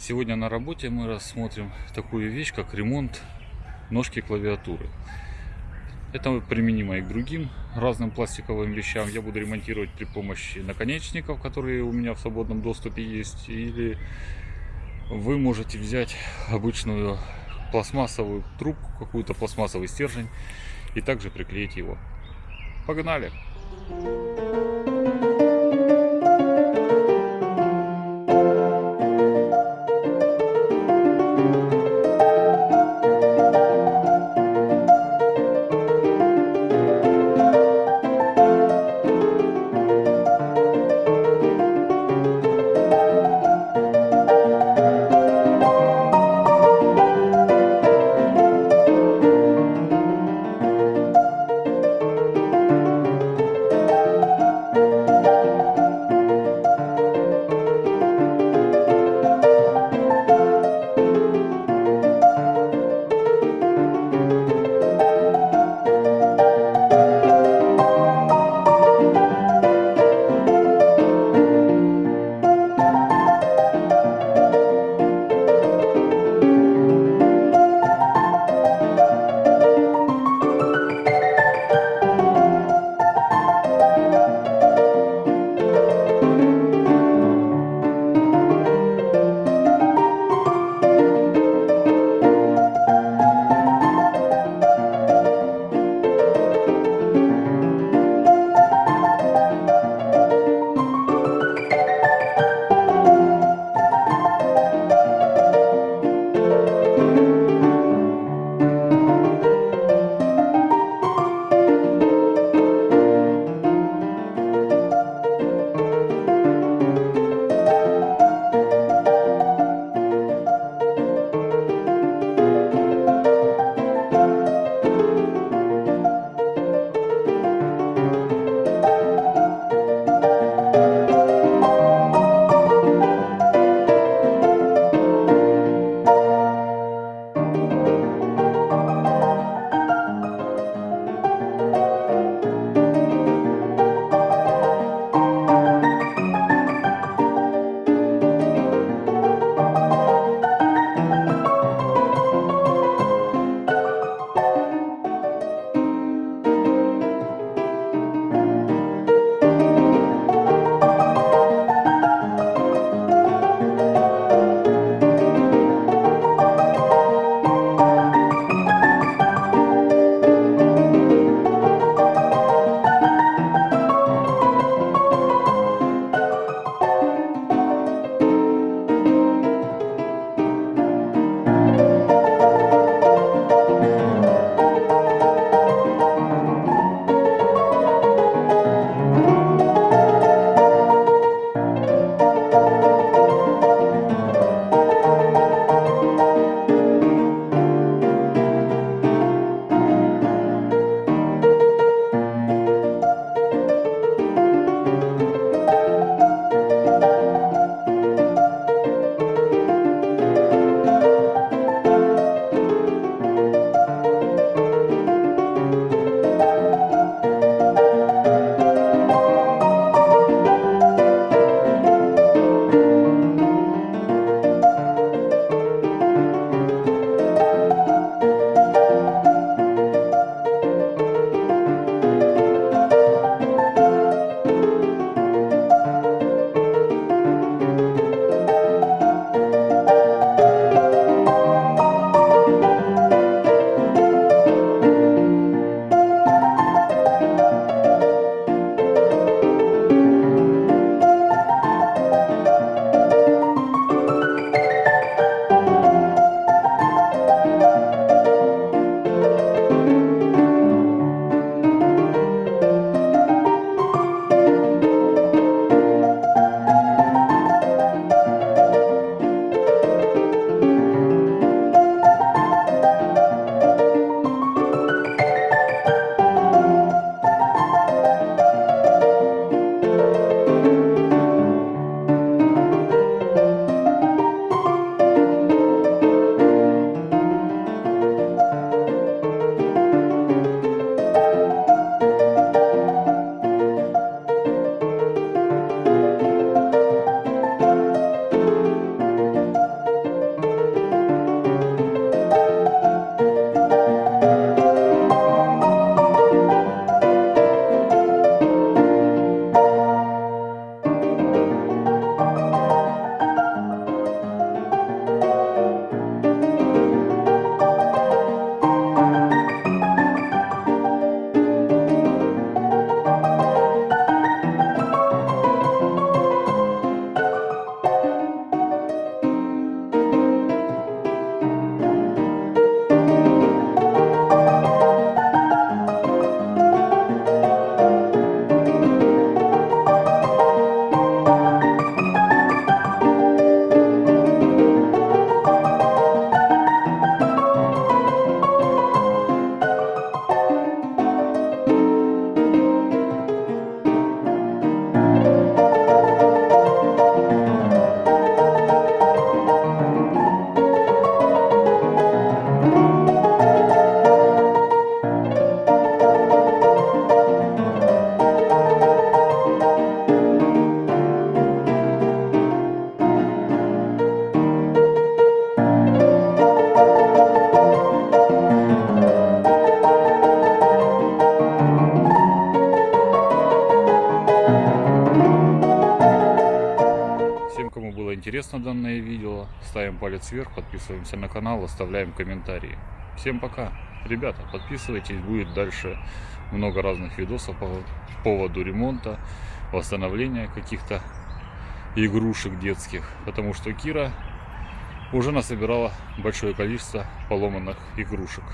Сегодня на работе мы рассмотрим такую вещь, как ремонт ножки клавиатуры. Это применимо и к другим разным пластиковым вещам. Я буду ремонтировать при помощи наконечников, которые у меня в свободном доступе есть. Или вы можете взять обычную пластмассовую трубку, какую-то пластмассовый стержень и также приклеить его. Погнали! Интересно данное видео, ставим палец вверх, подписываемся на канал, оставляем комментарии. Всем пока. Ребята, подписывайтесь, будет дальше много разных видосов по поводу ремонта, восстановления каких-то игрушек детских. Потому что Кира уже насобирала большое количество поломанных игрушек.